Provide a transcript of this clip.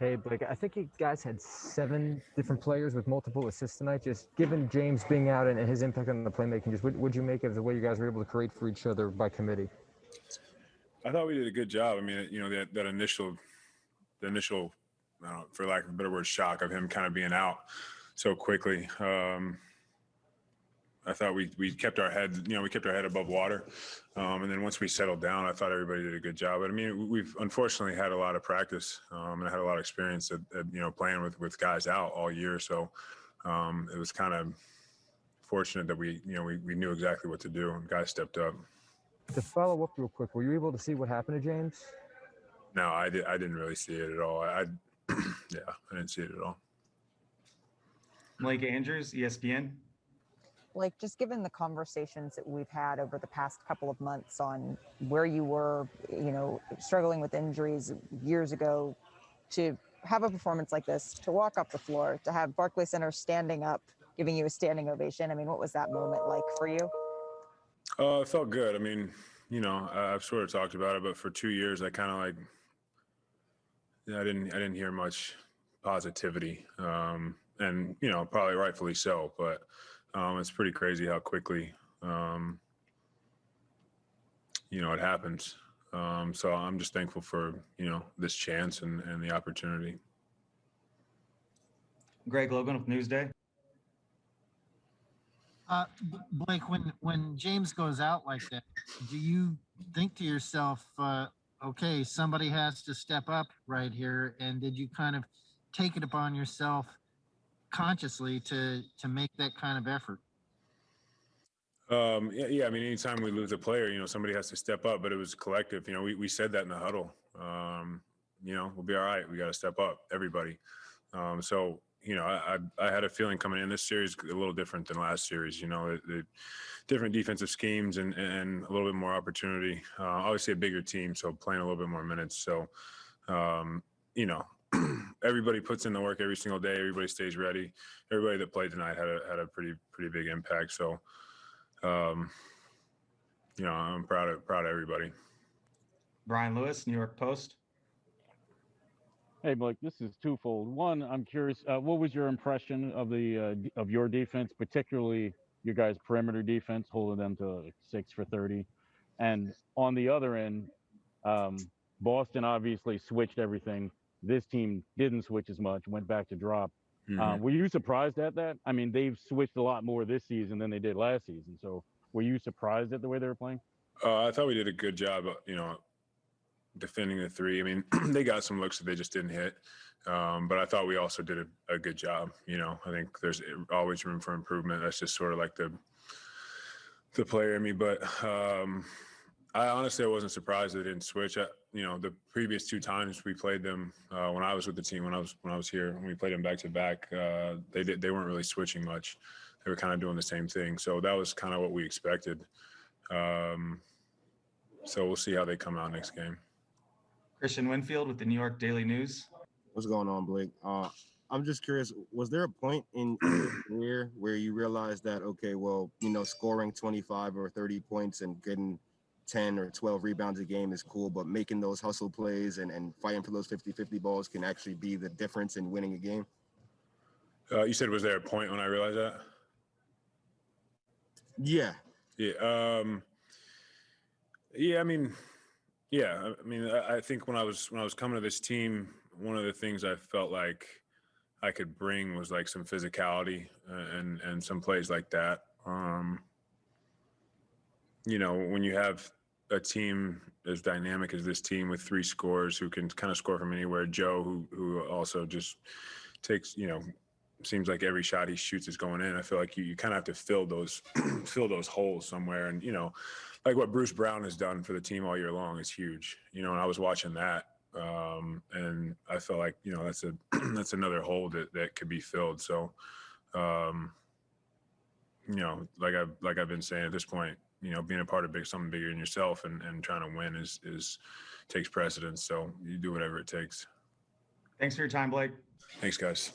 Hey, Blake, I think you guys had seven different players with multiple assists tonight. Just given James being out and his impact on the playmaking, just what would you make of the way you guys were able to create for each other by committee? I thought we did a good job. I mean, you know, that, that initial, the initial, know, for lack of a better word, shock of him kind of being out so quickly. Um, I thought we, we kept our head, you know, we kept our head above water. Um, and then once we settled down, I thought everybody did a good job. But I mean, we've unfortunately had a lot of practice um, and I had a lot of experience at, at, you know, playing with, with guys out all year. So um, it was kind of fortunate that we, you know, we, we knew exactly what to do and guys stepped up. To follow up real quick, were you able to see what happened to James? No, I, did, I didn't really see it at all. I, I yeah, I didn't see it at all. Blake Andrews, ESPN. Like just given the conversations that we've had over the past couple of months on where you were, you know, struggling with injuries years ago, to have a performance like this, to walk up the floor, to have Barclay Center standing up, giving you a standing ovation. I mean, what was that moment like for you? Uh, it felt good. I mean, you know, I've sort of talked about it, but for two years, I kind of like, I didn't, I didn't hear much positivity, um, and you know, probably rightfully so. But um, it's pretty crazy how quickly, um, you know, it happens. Um, so I'm just thankful for you know this chance and and the opportunity. Greg Logan with Newsday. Uh, Blake, when when James goes out like that, do you think to yourself, uh, okay, somebody has to step up right here? And did you kind of take it upon yourself consciously to to make that kind of effort? Um, yeah, yeah. I mean, anytime we lose a player, you know, somebody has to step up. But it was collective. You know, we, we said that in the huddle. Um, you know, we'll be all right. We got to step up, everybody. Um, so you know, I, I had a feeling coming in this series a little different than last series. You know, the different defensive schemes and and a little bit more opportunity. Uh, obviously, a bigger team, so playing a little bit more minutes. So, um, you know, everybody puts in the work every single day. Everybody stays ready. Everybody that played tonight had a had a pretty pretty big impact. So um, you know, I'm proud of proud of everybody. Brian Lewis, New York Post. Hey, Blake, this is twofold. One, I'm curious, uh, what was your impression of the uh, of your defense, particularly your guys' perimeter defense, holding them to six for 30? And on the other end, um, Boston obviously switched everything. This team didn't switch as much, went back to drop. Uh, were you surprised at that? I mean, they've switched a lot more this season than they did last season. So, were you surprised at the way they were playing? Uh, I thought we did a good job, uh, you know, defending the three. I mean, they got some looks that they just didn't hit, um, but I thought we also did a, a good job. You know, I think there's always room for improvement. That's just sort of like the the player in me. But um, I honestly I wasn't surprised they didn't switch. I, you know, the previous two times we played them uh, when I was with the team, when I was when I was here, when we played them back to back, uh, they did they weren't really switching much. They were kind of doing the same thing. So that was kind of what we expected. Um, so we'll see how they come out next game. Christian Winfield with the New York Daily News. What's going on, Blake? Uh, I'm just curious. Was there a point in your career where you realized that okay, well, you know, scoring 25 or 30 points and getting 10 or 12 rebounds a game is cool, but making those hustle plays and, and fighting for those 50-50 balls can actually be the difference in winning a game? Uh, you said was there a point when I realized that? Yeah. Yeah. Um, yeah. I mean, yeah. I- I mean, I, I think when I was when I was coming to this team, one of the things I felt like I could bring was like some physicality uh, and and some plays like that. Um, you know, when you have a team as dynamic as this team with three scores who can kind of score from anywhere, Joe, who who also just takes you know seems like every shot he shoots is going in. I feel like you, you kind of have to fill those fill those holes somewhere. And you know, like what Bruce Brown has done for the team all year long is huge. You know, and I was watching that, um, and I felt like you know that's a that's another hole that that could be filled. So, um, you know, like I like I've been saying at this point, you know, being a part of big something bigger than yourself and and trying to win is is takes precedence. So you do whatever it takes. Thanks for your time, Blake. Thanks, guys.